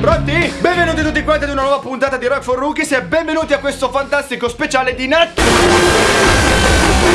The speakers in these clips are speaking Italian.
Pronti? Benvenuti tutti quanti ad una nuova puntata di Rock for Rookies e benvenuti a questo fantastico speciale di Natale.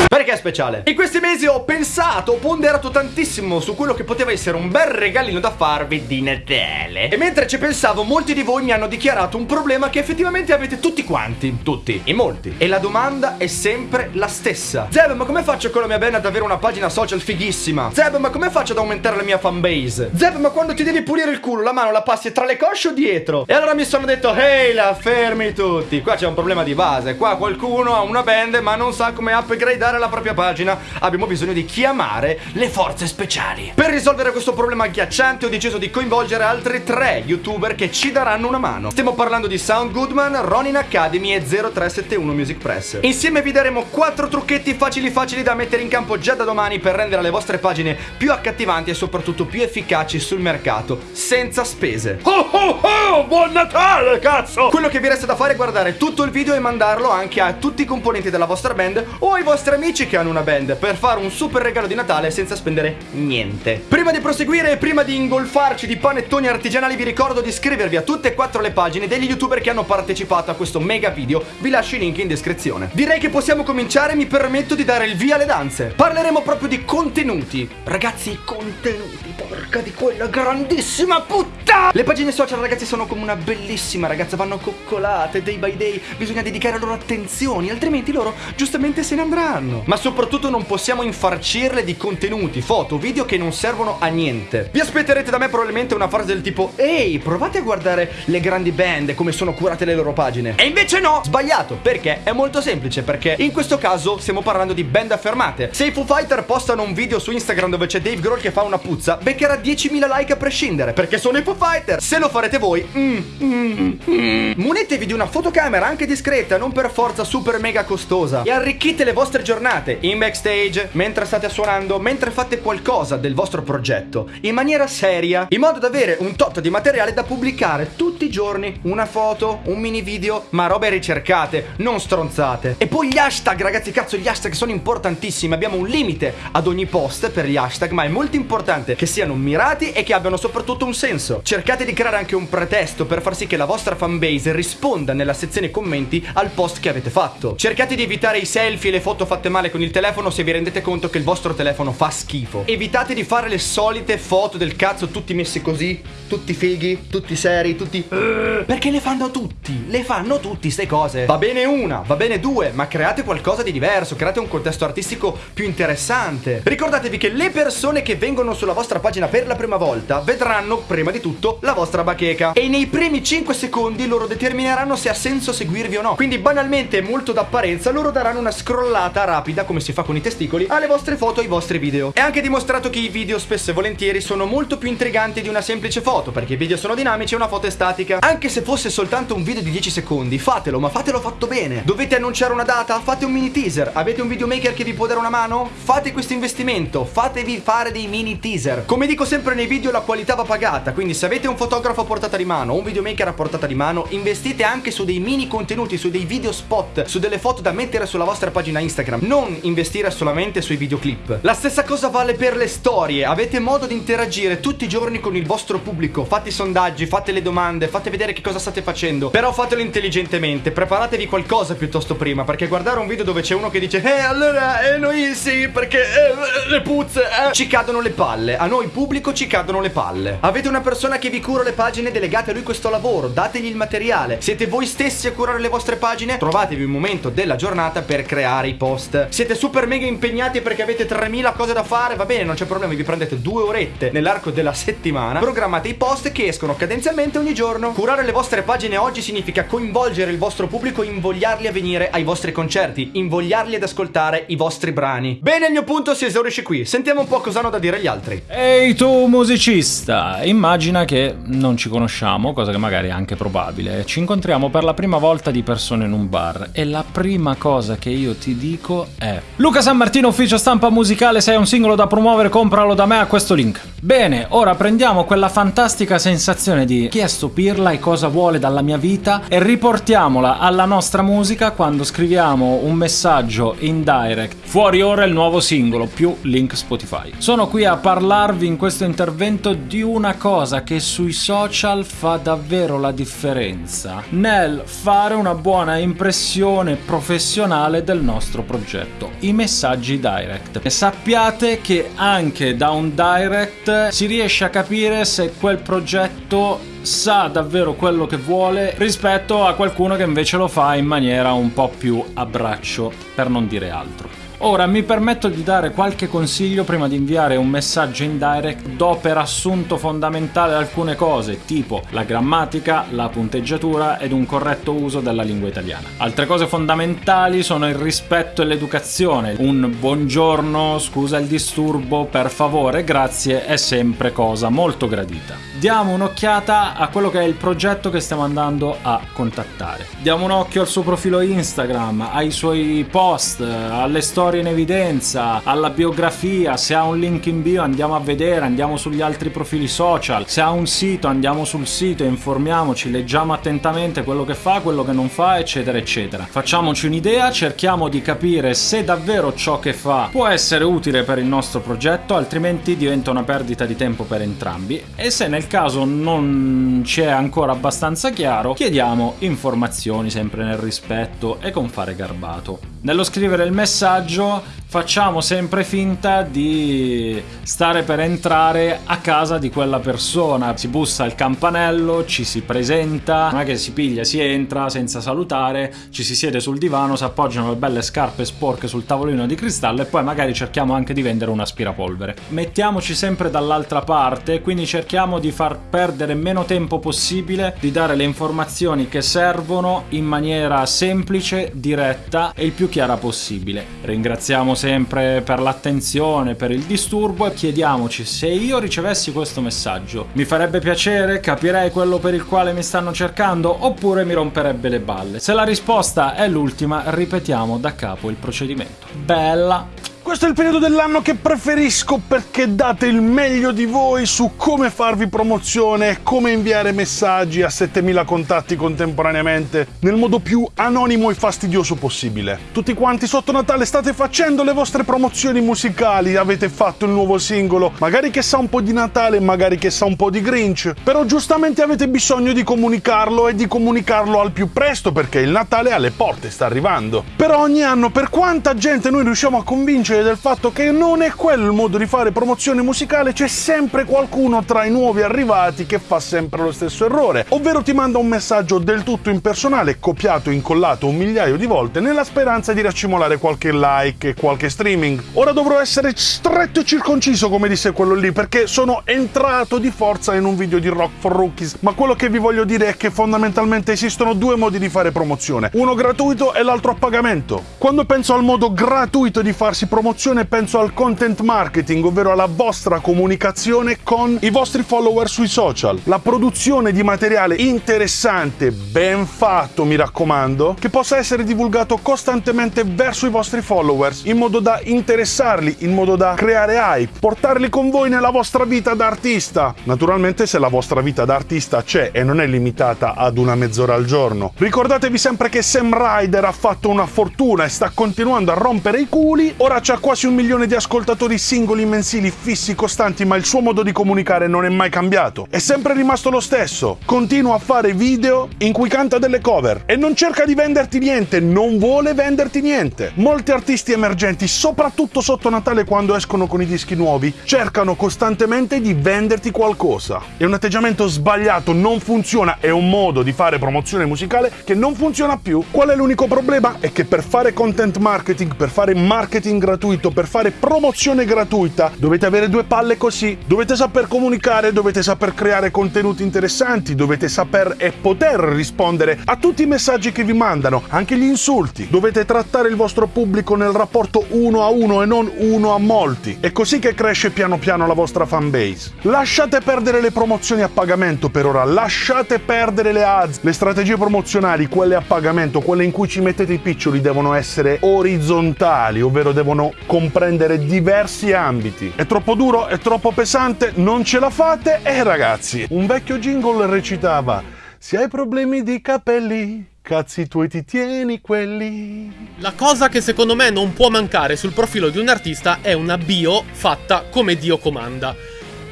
Perché è speciale? In questi mesi ho pensato, ho ponderato tantissimo su quello che poteva essere un bel regalino da farvi di Natale. E mentre ci pensavo, molti di voi mi hanno dichiarato un problema che effettivamente avete tutti quanti. Tutti. In molti. E la domanda è sempre la stessa. Zeb, ma come faccio con la mia band ad avere una pagina social fighissima? Zeb, ma come faccio ad aumentare la mia fanbase? Zeb, ma quando ti devi pulire il culo, la mano la passi tra le cosce o dietro? E allora mi sono detto, ehi la fermi tutti. Qua c'è un problema di base. Qua qualcuno ha una band ma non sa come upgradare la propria pagina abbiamo bisogno di chiamare le forze speciali. Per risolvere questo problema agghiacciante ho deciso di coinvolgere altri tre youtuber che ci daranno una mano. Stiamo parlando di Sound Goodman, Ronin Academy e 0371 Music Press. Insieme vi daremo quattro trucchetti facili facili da mettere in campo già da domani per rendere le vostre pagine più accattivanti e soprattutto più efficaci sul mercato, senza spese. Oh oh oh! Buon Natale, cazzo! Quello che vi resta da fare è guardare tutto il video e mandarlo anche a tutti i componenti della vostra band o ai vostri amici che hanno una band per fare un super regalo di Natale senza spendere niente. Prima di proseguire e prima di ingolfarci di panettoni artigianali vi ricordo di iscrivervi a tutte e quattro le pagine degli youtuber che hanno partecipato a questo mega video, vi lascio i link in descrizione. Direi che possiamo cominciare, mi permetto di dare il via alle danze. Parleremo proprio di contenuti. Ragazzi, contenuti, porca di quella grandissima puttana! Le pagine social ragazzi sono come una bellissima ragazza, vanno coccolate day by day, bisogna dedicare loro attenzioni, altrimenti loro giustamente se ne andranno. Ma soprattutto non possiamo infarcirle di contenuti, foto, video che non servono a niente. Vi aspetterete da me probabilmente una frase del tipo Ehi, provate a guardare le grandi band come sono curate le loro pagine. E invece no, sbagliato, perché è molto semplice, perché in questo caso stiamo parlando di band affermate. Se i Foo Fighter postano un video su Instagram dove c'è Dave Grohl che fa una puzza, beccherà 10.000 like a prescindere, perché sono i Foo Fighter. Se lo farete voi, mm, mm, mm, munetevi di una fotocamera anche discreta, non per forza super mega costosa, e arricchite le vostre giornate in backstage, mentre state suonando, mentre fate qualcosa del vostro progetto, in maniera seria, in modo da avere un tot di materiale da pubblicare tutti i giorni, una foto, un mini video, ma robe ricercate, non stronzate. E poi gli hashtag, ragazzi, cazzo, gli hashtag sono importantissimi, abbiamo un limite ad ogni post per gli hashtag, ma è molto importante che siano mirati e che abbiano soprattutto un senso. Cercate di creare anche un pretesto per far sì che la vostra fanbase risponda nella sezione commenti al post che avete fatto. Cercate di evitare i selfie e le foto fatte male con il telefono se vi rendete conto che il vostro telefono fa schifo. Evitate di fare le solite foto del cazzo tutti messi così, tutti fighi, tutti seri, tutti... Perché le fanno tutti, le fanno tutti ste cose. Va bene una, va bene due, ma create qualcosa di diverso, create un contesto artistico più interessante. Ricordatevi che le persone che vengono sulla vostra pagina per la prima volta vedranno prima di tutto la vostra bacheca e nei primi 5 secondi loro determineranno se ha senso seguirvi o no. Quindi banalmente molto d'apparenza loro daranno una scrollata rapida come si fa con i testicoli, alle vostre foto e ai vostri video. È anche dimostrato che i video spesso e volentieri sono molto più intriganti di una semplice foto, perché i video sono dinamici e una foto è statica. Anche se fosse soltanto un video di 10 secondi, fatelo, ma fatelo fatto bene. Dovete annunciare una data? Fate un mini teaser. Avete un videomaker che vi può dare una mano? Fate questo investimento, fatevi fare dei mini teaser. Come dico sempre nei video, la qualità va pagata, quindi se avete un fotografo portata di mano un videomaker a portata di mano, investite anche su dei mini contenuti, su dei video spot, su delle foto da mettere sulla vostra pagina Instagram. Non investire solamente sui videoclip. La stessa cosa vale per le storie. Avete modo di interagire tutti i giorni con il vostro pubblico. Fate i sondaggi, fate le domande, fate vedere che cosa state facendo. Però fatelo intelligentemente. Preparatevi qualcosa piuttosto prima. Perché guardare un video dove c'è uno che dice Eh allora eh, noi sì perché eh, le puzze eh. Ci cadono le palle. A noi pubblico ci cadono le palle. Avete una persona che vi cura le pagine, delegate a lui questo lavoro. Dategli il materiale. Siete voi stessi a curare le vostre pagine. Trovatevi un momento della giornata per creare i post siete super mega impegnati perché avete 3000 cose da fare, va bene, non c'è problema, vi prendete due orette nell'arco della settimana, programmate i post che escono cadenzialmente ogni giorno. Curare le vostre pagine oggi significa coinvolgere il vostro pubblico invogliarli a venire ai vostri concerti, invogliarli ad ascoltare i vostri brani. Bene, il mio punto si esaurisce qui. Sentiamo un po' cosa hanno da dire gli altri. Ehi tu musicista, immagina che non ci conosciamo, cosa che magari è anche probabile. Ci incontriamo per la prima volta di persona in un bar e la prima cosa che io ti dico è Luca San Martino, ufficio stampa musicale, se hai un singolo da promuovere compralo da me a questo link. Bene, ora prendiamo quella fantastica sensazione di chi è sto pirla e cosa vuole dalla mia vita e riportiamola alla nostra musica quando scriviamo un messaggio in direct. Fuori ora il nuovo singolo più link Spotify. Sono qui a parlarvi in questo intervento di una cosa che sui social fa davvero la differenza nel fare una buona impressione professionale del nostro progetto, i messaggi direct. E sappiate che anche da un direct si riesce a capire se quel progetto sa davvero quello che vuole rispetto a qualcuno che invece lo fa in maniera un po' più a braccio, per non dire altro. Ora mi permetto di dare qualche consiglio prima di inviare un messaggio in direct, do per assunto fondamentale alcune cose, tipo la grammatica, la punteggiatura ed un corretto uso della lingua italiana. Altre cose fondamentali sono il rispetto e l'educazione. Un buongiorno, scusa il disturbo, per favore, grazie è sempre cosa molto gradita. Diamo un'occhiata a quello che è il progetto che stiamo andando a contattare. Diamo un occhio al suo profilo Instagram, ai suoi post, alle storie storia in evidenza, alla biografia, se ha un link in bio andiamo a vedere, andiamo sugli altri profili social, se ha un sito andiamo sul sito, informiamoci, leggiamo attentamente quello che fa, quello che non fa, eccetera, eccetera. Facciamoci un'idea, cerchiamo di capire se davvero ciò che fa può essere utile per il nostro progetto, altrimenti diventa una perdita di tempo per entrambi e se nel caso non ci è ancora abbastanza chiaro, chiediamo informazioni sempre nel rispetto e con fare garbato. Nello scrivere il messaggio facciamo sempre finta di stare per entrare a casa di quella persona. Si bussa al campanello, ci si presenta, non è che si piglia, si entra senza salutare, ci si siede sul divano, si appoggiano le belle scarpe sporche sul tavolino di cristallo e poi magari cerchiamo anche di vendere un aspirapolvere. Mettiamoci sempre dall'altra parte, quindi cerchiamo di far perdere meno tempo possibile, di dare le informazioni che servono in maniera semplice, diretta e il più chiara possibile. Ringraziamo sempre per l'attenzione, per il disturbo e chiediamoci se io ricevessi questo messaggio mi farebbe piacere, capirei quello per il quale mi stanno cercando oppure mi romperebbe le balle. Se la risposta è l'ultima, ripetiamo da capo il procedimento. Bella! Questo è il periodo dell'anno che preferisco perché date il meglio di voi su come farvi promozione come inviare messaggi a 7000 contatti contemporaneamente nel modo più anonimo e fastidioso possibile. Tutti quanti sotto Natale state facendo le vostre promozioni musicali, avete fatto il nuovo singolo, magari che sa un po' di Natale, magari che sa un po' di Grinch, però giustamente avete bisogno di comunicarlo e di comunicarlo al più presto perché il Natale alle porte sta arrivando. Però ogni anno per quanta gente noi riusciamo a convincere consapevole del fatto che non è quello il modo di fare promozione musicale, c'è sempre qualcuno tra i nuovi arrivati che fa sempre lo stesso errore, ovvero ti manda un messaggio del tutto impersonale, copiato e incollato un migliaio di volte nella speranza di raccimolare qualche like e qualche streaming. Ora dovrò essere stretto e circonciso, come disse quello lì, perché sono entrato di forza in un video di Rock for Rookies, ma quello che vi voglio dire è che fondamentalmente esistono due modi di fare promozione, uno gratuito e l'altro a pagamento. Quando penso al modo gratuito di farsi promozione, promozione penso al content marketing, ovvero alla vostra comunicazione con i vostri follower sui social. La produzione di materiale interessante, ben fatto, mi raccomando, che possa essere divulgato costantemente verso i vostri followers, in modo da interessarli, in modo da creare hype, portarli con voi nella vostra vita da artista. Naturalmente se la vostra vita da artista c'è e non è limitata ad una mezz'ora al giorno. Ricordatevi sempre che Sam Ryder ha fatto una fortuna e sta continuando a rompere i culi, ora c'è quasi un milione di ascoltatori singoli mensili fissi costanti, ma il suo modo di comunicare non è mai cambiato. È sempre rimasto lo stesso. Continua a fare video in cui canta delle cover e non cerca di venderti niente, non vuole venderti niente. Molti artisti emergenti, soprattutto sotto Natale quando escono con i dischi nuovi, cercano costantemente di venderti qualcosa. È un atteggiamento sbagliato, non funziona, è un modo di fare promozione musicale che non funziona più. Qual è l'unico problema? È che per fare content marketing, per fare marketing gratuito, gratuito, per fare promozione gratuita, dovete avere due palle così. Dovete saper comunicare, dovete saper creare contenuti interessanti, dovete saper e poter rispondere a tutti i messaggi che vi mandano, anche gli insulti. Dovete trattare il vostro pubblico nel rapporto uno a uno e non uno a molti. È così che cresce piano piano la vostra fanbase. Lasciate perdere le promozioni a pagamento per ora, lasciate perdere le ads, le strategie promozionali, quelle a pagamento, quelle in cui ci mettete i piccioli devono essere orizzontali, ovvero devono comprendere diversi ambiti. È troppo duro? È troppo pesante? Non ce la fate? E ragazzi, un vecchio jingle recitava: Se hai problemi di capelli, cazzi tuoi ti tieni quelli. La cosa che secondo me non può mancare sul profilo di un artista è una bio fatta come Dio comanda.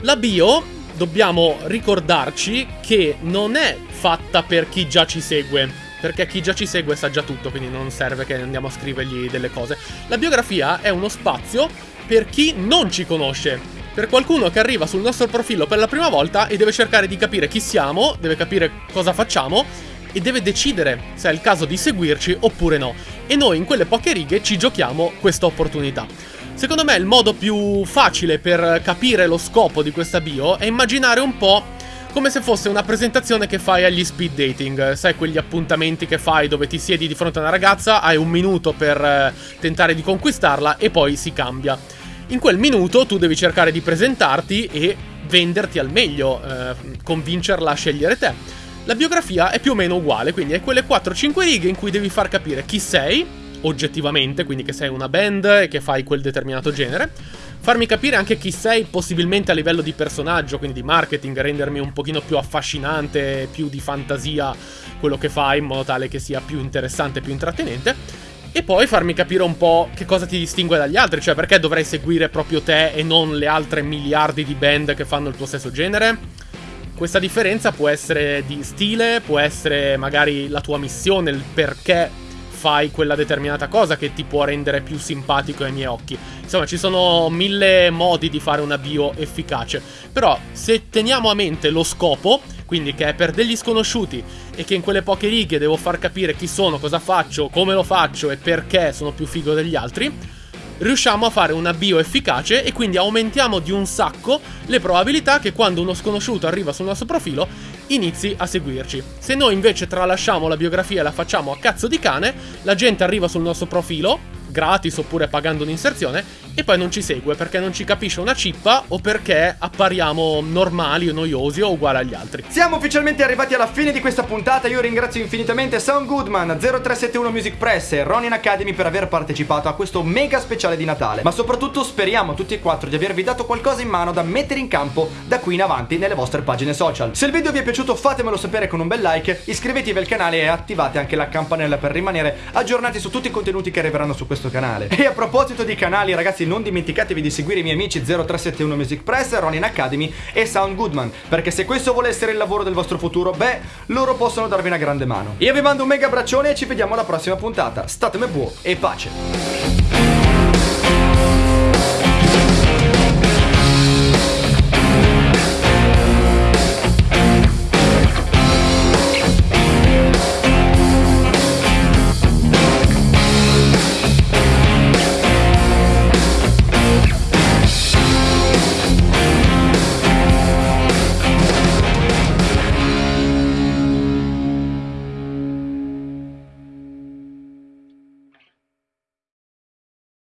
La bio dobbiamo ricordarci che non è fatta per chi già ci segue. Perché chi già ci segue sa già tutto, quindi non serve che andiamo a scrivergli delle cose. La biografia è uno spazio per chi non ci conosce. Per qualcuno che arriva sul nostro profilo per la prima volta e deve cercare di capire chi siamo, deve capire cosa facciamo e deve decidere se è il caso di seguirci oppure no. E noi in quelle poche righe ci giochiamo questa opportunità. Secondo me il modo più facile per capire lo scopo di questa bio è immaginare un po' come se fosse una presentazione che fai agli speed dating, sai quegli appuntamenti che fai dove ti siedi di fronte a una ragazza, hai un minuto per eh, tentare di conquistarla e poi si cambia. In quel minuto tu devi cercare di presentarti e venderti al meglio, eh, convincerla a scegliere te. La biografia è più o meno uguale, quindi è quelle 4-5 righe in cui devi far capire chi sei, oggettivamente, quindi che sei una band e che fai quel determinato genere. Farmi capire anche chi sei, possibilmente a livello di personaggio, quindi di marketing, rendermi un pochino più affascinante, più di fantasia quello che fai, in modo tale che sia più interessante, più intrattenente. E poi farmi capire un po' che cosa ti distingue dagli altri, cioè perché dovrei seguire proprio te e non le altre miliardi di band che fanno il tuo stesso genere. Questa differenza può essere di stile, può essere magari la tua missione, il perché fai quella determinata cosa che ti può rendere più simpatico ai miei occhi. Insomma, ci sono mille modi di fare una bio efficace. Però, se teniamo a mente lo scopo, quindi che è per degli sconosciuti e che in quelle poche righe devo far capire chi sono, cosa faccio, come lo faccio e perché sono più figo degli altri, riusciamo a fare una bio efficace e quindi aumentiamo di un sacco le probabilità che quando uno sconosciuto arriva sul nostro profilo inizi a seguirci. Se noi invece tralasciamo la biografia e la facciamo a cazzo di cane, la gente arriva sul nostro profilo, gratis oppure pagando un'inserzione, e poi non ci segue perché non ci capisce una cippa o perché appariamo normali o noiosi o uguali agli altri. Siamo ufficialmente arrivati alla fine di questa puntata. Io ringrazio infinitamente Sound Goodman, 0371 Music Press e Ronin Academy per aver partecipato a questo mega speciale di Natale. Ma soprattutto speriamo tutti e quattro di avervi dato qualcosa in mano da mettere in campo da qui in avanti nelle vostre pagine social. Se il video vi è piaciuto fatemelo sapere con un bel like, iscrivetevi al canale e attivate anche la campanella per rimanere aggiornati su tutti i contenuti che arriveranno su questo canale. E a proposito di canali ragazzi non dimenticatevi di seguire i miei amici 0371 Music Press, Ronin Academy e Sound Goodman, perché se questo vuole essere il lavoro del vostro futuro, beh, loro possono darvi una grande mano. Io vi mando un mega abbraccione e ci vediamo alla prossima puntata. Statemi buono e pace.